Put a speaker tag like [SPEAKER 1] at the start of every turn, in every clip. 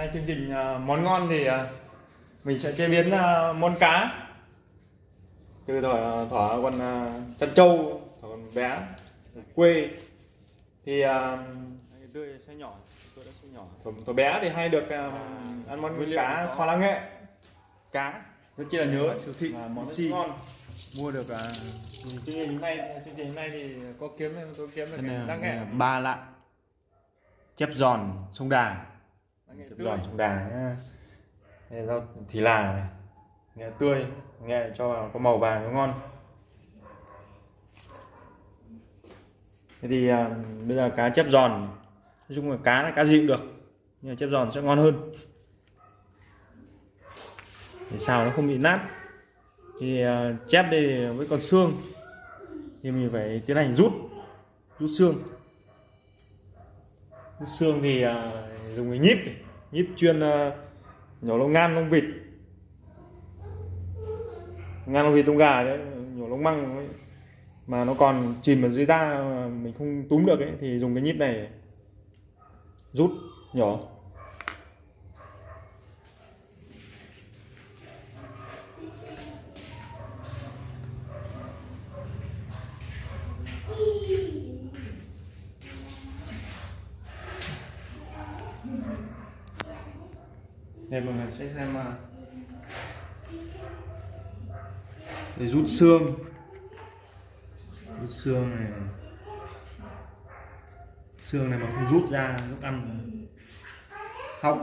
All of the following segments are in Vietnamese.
[SPEAKER 1] nay chương trình à, món ngon thì à, mình sẽ chế biến à, món cá. Từ thỏ thỏ còn à, chân trâu thỏ còn bé quê. Thì tươi sẽ nhỏ tôi thỏ, thỏ bé thì hay được ăn món cá kho lá nghệ.
[SPEAKER 2] cá.
[SPEAKER 1] Rất chi là nhớ.
[SPEAKER 2] Siêu thị
[SPEAKER 1] và món
[SPEAKER 2] Bixi.
[SPEAKER 1] ngon.
[SPEAKER 2] Mua được à,
[SPEAKER 1] chương trình hôm nay chương trình hôm nay thì có kiếm có kiếm được
[SPEAKER 2] cái
[SPEAKER 1] lá nghệ.
[SPEAKER 2] ba lạng chép giòn sông đà
[SPEAKER 1] tươi.
[SPEAKER 2] giòn sông đà
[SPEAKER 1] nhá. rau thì là này. Nghệ tươi nghệ cho vào có màu vàng nó ngon. Thế thì à, bây giờ cá chép giòn. Nói chung là cá là cá gì cũng được nhưng mà chép giòn sẽ ngon hơn. Để sao nó không bị nát. Thì à, chép đây với con xương. Thì mình phải tiến hành rút rút xương. Rút xương thì à, dùng cái nhíp nhíp chuyên ờ, nhổ lông ngan, lông vịt ngan, lông vịt, lông gà đấy, nhổ lông măng ấy. mà nó còn chìm ở dưới da mình không túm được ấy, thì dùng cái nhíp này rút nhỏ đây mọi người sẽ xem à, để rút xương. Rút xương này xương này mà không rút ra, lúc ăn hóc.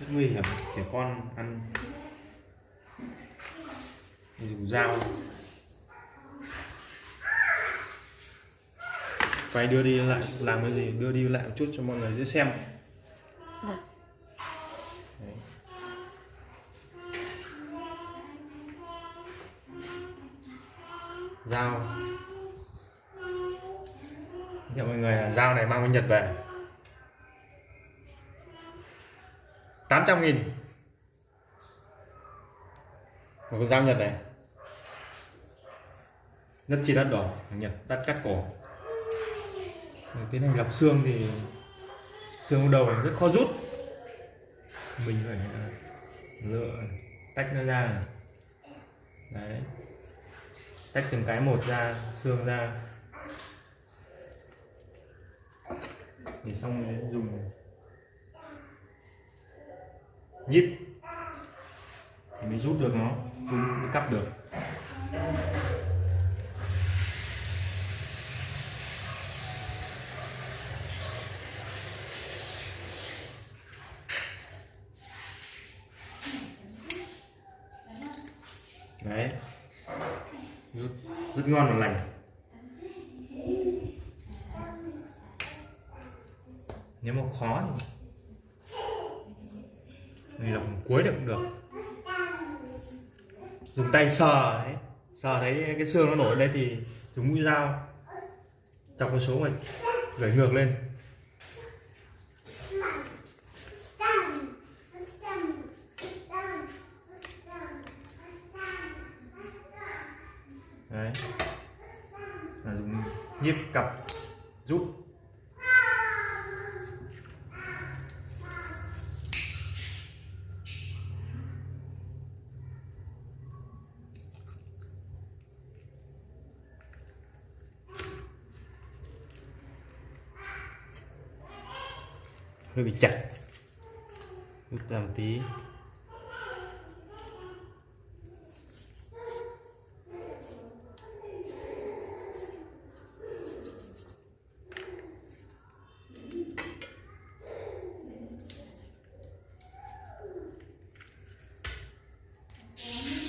[SPEAKER 1] Rất nguy hiểm, trẻ con ăn. Dùng dao. Quay đưa đi lại, làm cái gì? Đưa đi lại một chút cho mọi người dễ xem. Được. Dao nhận mọi người là dao này mang bên Nhật về. 800 nghìn. Một con dao Nhật này. Rất chi đắt đỏ, Nhật đắt cắt cổ. Tiến hành lọc xương thì xương đầu này rất khó rút. Mình phải à, lựa, tách nó ra này. đấy tách từng cái một ra, xương ra. Thì xong rồi, dùng nhíp. Thì mới rút được nó cũng mới cắt được đấy rất, rất ngon và lành nếu mà khó thì mình làm cuối được cũng được. Dùng tay sờ ấy sờ thấy cái xương nó nổi lên thì dùng mũi dao. Chọc một số mà gẩy ngược lên đấy là dùng nhíp cặp rút hơi bị chặt. Rút ra một tí.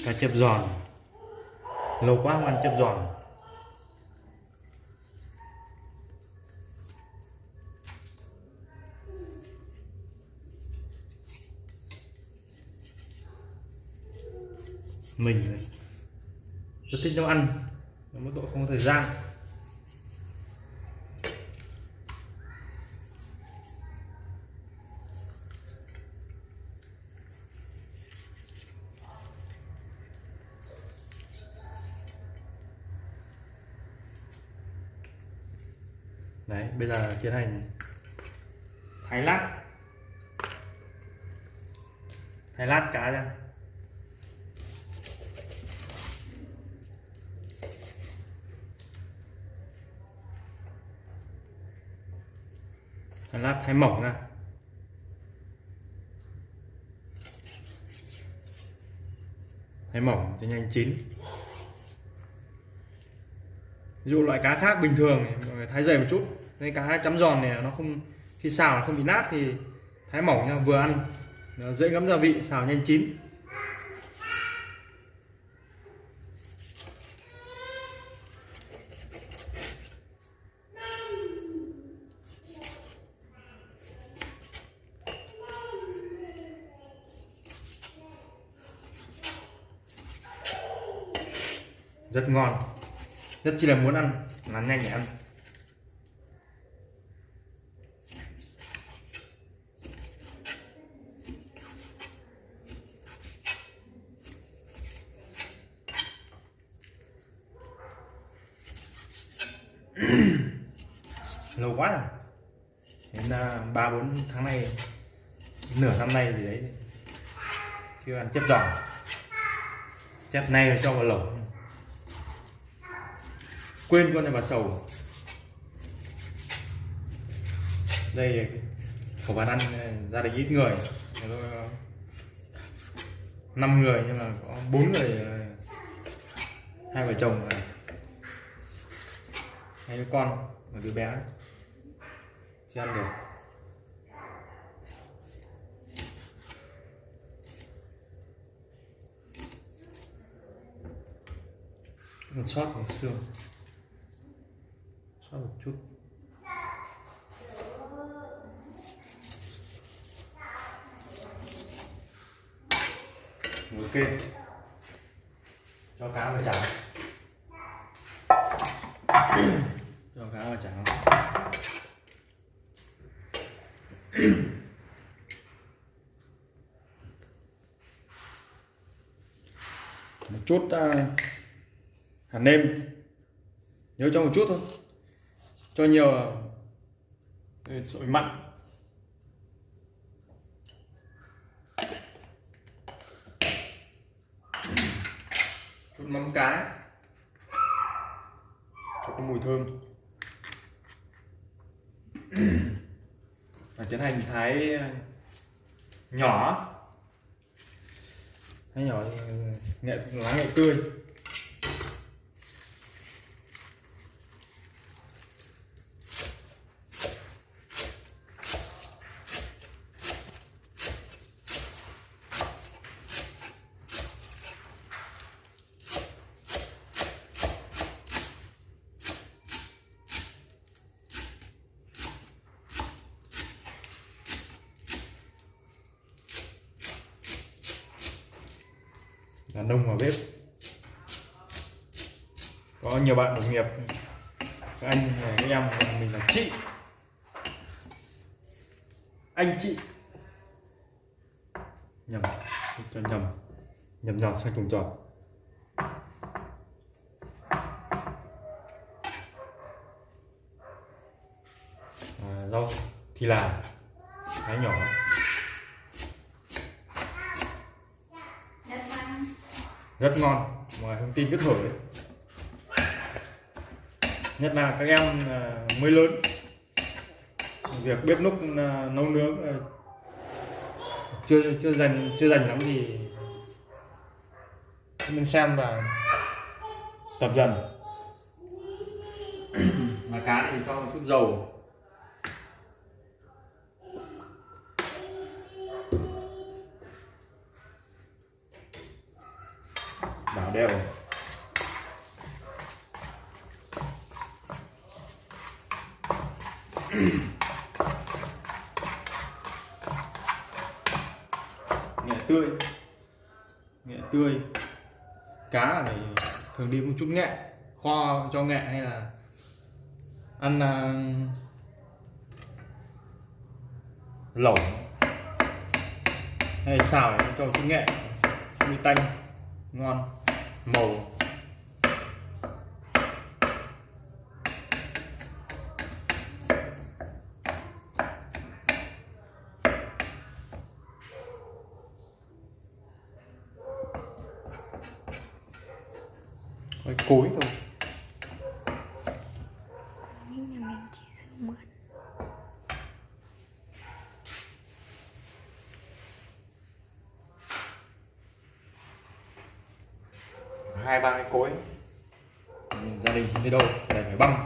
[SPEAKER 1] Cá chép giòn. Lâu quá không ăn chép giòn. Mình rất thích nấu ăn mỗi mức độ không có thời gian. Đấy, bây giờ tiến hành thái lát. Thái lát cá ra. Lát thái mỏng ra. Thái mỏng cho nhanh chín. Ví dụ loại cá khác bình thường mọi người thái dày một chút. Nên cá chấm giòn này nó không, khi xào nó không bị nát thì thái mỏng nha, vừa ăn, nó dễ ngấm gia vị, xào nhanh chín. Rất ngon. Rất chi là muốn ăn là nhanh để ăn. Lâu quá rồi. Đến à, ba, bốn tháng nay, nửa năm nay gì đấy. Chưa ăn chép giòn chép nay cho vào lẩu quên con này mà sầu. Đây, khẩu bàn ăn ờ, ra gia đình ít người. Ờ, năm người nhưng mà có bốn người ờ, hai vợ chồng này. Hai đứa con một đứa bé. Chưa ăn được. Còn sót một xương sót một chút. Ok cho cá vào chảo. Cho cá vào chảo. Một chút uh, hạt nêm. Nhớ cho một chút thôi cho nhiều sỏi mặn chút mắm cá cho có mùi thơm. Và tiến hành thái ờ, nhỏ. Thái nhỏ nghệ lá nghệ tươi. Là nông vào bếp. Có nhiều bạn đồng nghiệp. Các anh các em mình là chị. Anh chị. Nhầm. Cho nhầm. Nhầm nhọt sang trùng trọt à, rau thì là thái nhỏ. Rất ngon. Mà thông tin cứ thổi. Nhất là các em à, mới lớn. Việc bếp núc à, nấu nướng à, chưa chưa dành chưa dành lắm thì nên xem và tập dần. Mà cá thì cho một chút dầu. Đều nghệ tươi. Nghệ tươi. Cá này thường đi một chút nghệ kho cho nghệ hay là ăn uh, lẩu. hay xào để cho chút nghệ. Mi tanh. Ngon màu cối thôi
[SPEAKER 3] nhà mình chỉ sử mượn
[SPEAKER 1] hai, ba cái cối. Mình gia đình đi đâu? Để phải băng.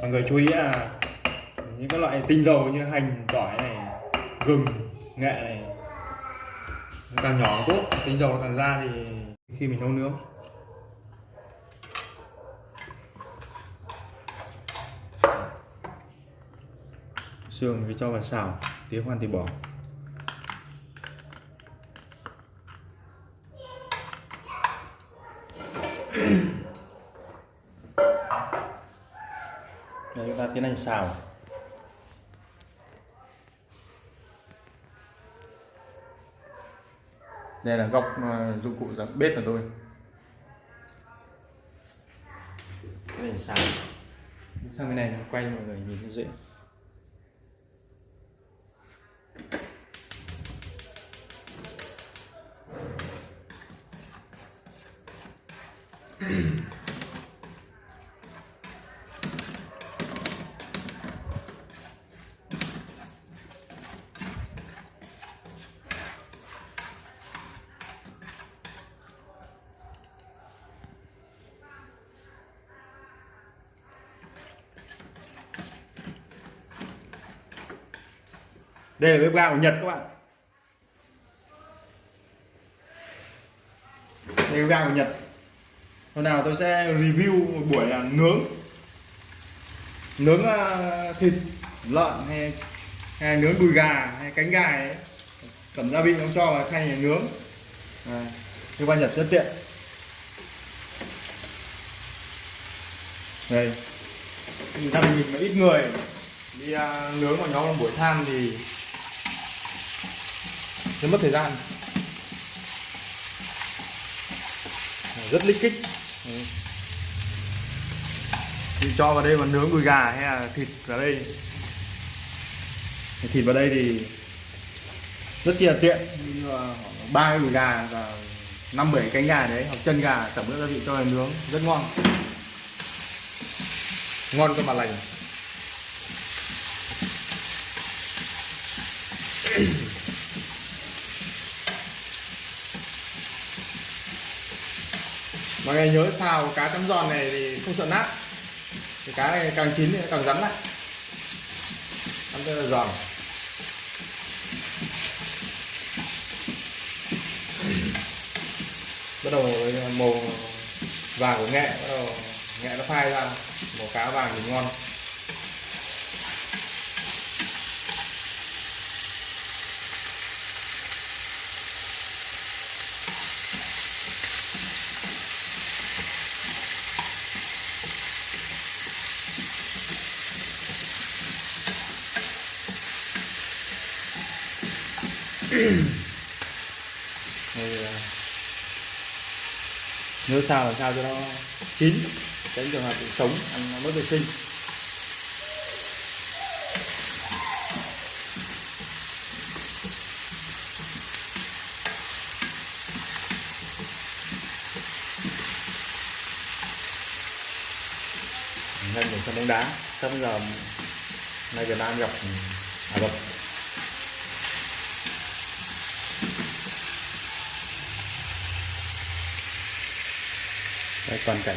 [SPEAKER 1] Mọi người chú ý là những cái loại tinh dầu như hành, tỏi này, gừng, nghệ này càng nhỏ càng tốt. Tinh dầu càng ra thì khi mình nấu nướng. Xương thì cho vào xào tía khoan thì bỏ. Đây chúng ta tiến hành xào. Đây là góc ờ, dụng cụ dạng bếp của tôi. Tiến hành xào. Sang bên này, quay mọi người nhìn cho dễ. Đây là bếp ga của Nhật các bạn. Đây là bếp ga của Nhật. Hôm nào tôi sẽ review một buổi là nướng. Nướng uh, thịt lợn hay, hay nướng đùi gà hay cánh gà ấy. Cầm gia vị ông cho vào khay này nướng. À, Bếp Nhật rất tiện. Đây. Gia đình mà ít người đi à, nướng vào nhóm một buổi than thì rất mất thời gian. Rất lích kích thì cho vào đây mà nướng đùi gà hay là thịt vào đây? Thịt vào đây thì rất chi là tiện, như ba cái đùi gà và năm, bảy cánh gà đấy, hoặc chân gà, tẩm ướp gia vị cho vào nướng, rất ngon. Ngon cơ mà lành. Mọi người nhớ xào cá chấm giòn này thì không sợ nát cái cá này càng chín thì càng rắn lại. Ăn rất là giòn. Bắt đầu với màu vàng của nghệ, bắt đầu nghệ nó phai ra, màu cá vàng thì ngon. À, nếu sao làm sao cho nó chín, tránh trường hợp bị sống, ăn nó mất vệ sinh. Nhanh để sân bóng đá sắp giờ nay Việt Nam gặp à, Ả Rập Đây, toàn cảnh.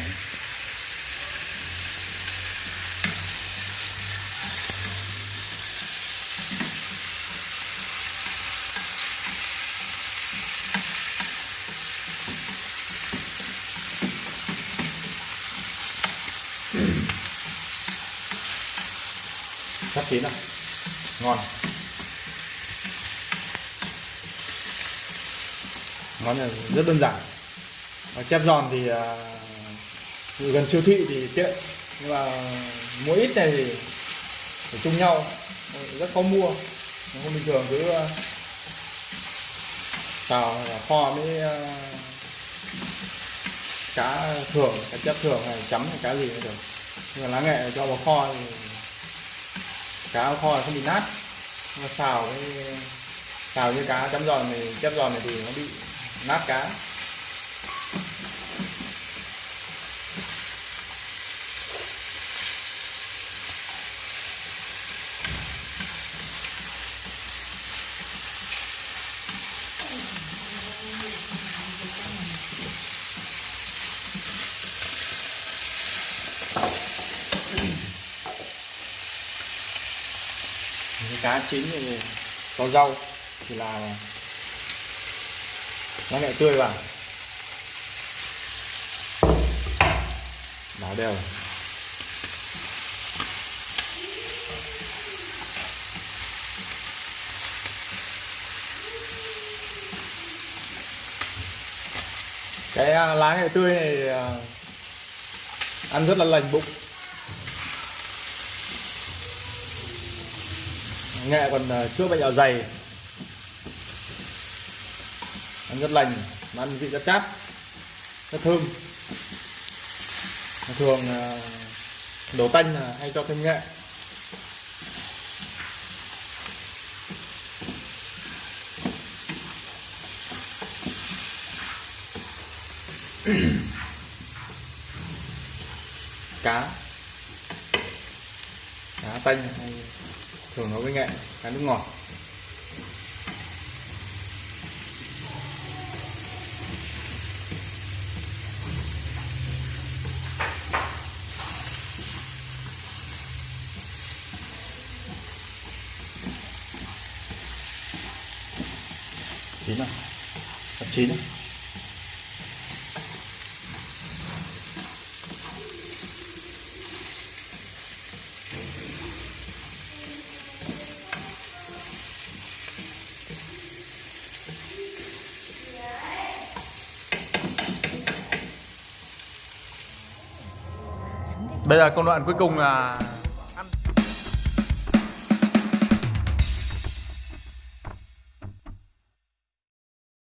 [SPEAKER 1] Sắp chín rồi ngon. Món này rất đơn giản chép giòn thì à, gần siêu thị thì tiện. Nhưng mà mua ít này thì phải chung nhau. Rất khó mua. Không bình thường cứ tàu xào kho mới à, cá thường cá chép thường hay chấm hay cá gì cũng được. Nhưng mà lá nghệ cho vào kho thì cá kho là không bị nát. Nhưng mà xào với xào như cá chấm giòn thì chép giòn này thì nó bị nát cá. Cá chín thì có rau thì là nó lại tươi vào. Đảo đều cái à, lá nghệ tươi này ăn rất là lành bụng. Nghệ còn chưa chữa bệnh dạ dày. Ăn rất lành, mà ăn vị rất chát, rất thơm. Thường đổ đồ tanh là hay cho thêm nghệ. Cá. Cá tanh hay thường nấu với nghệ cá nước ngọt. Chín rồi sắp chín rồi Bây giờ công đoạn cuối cùng là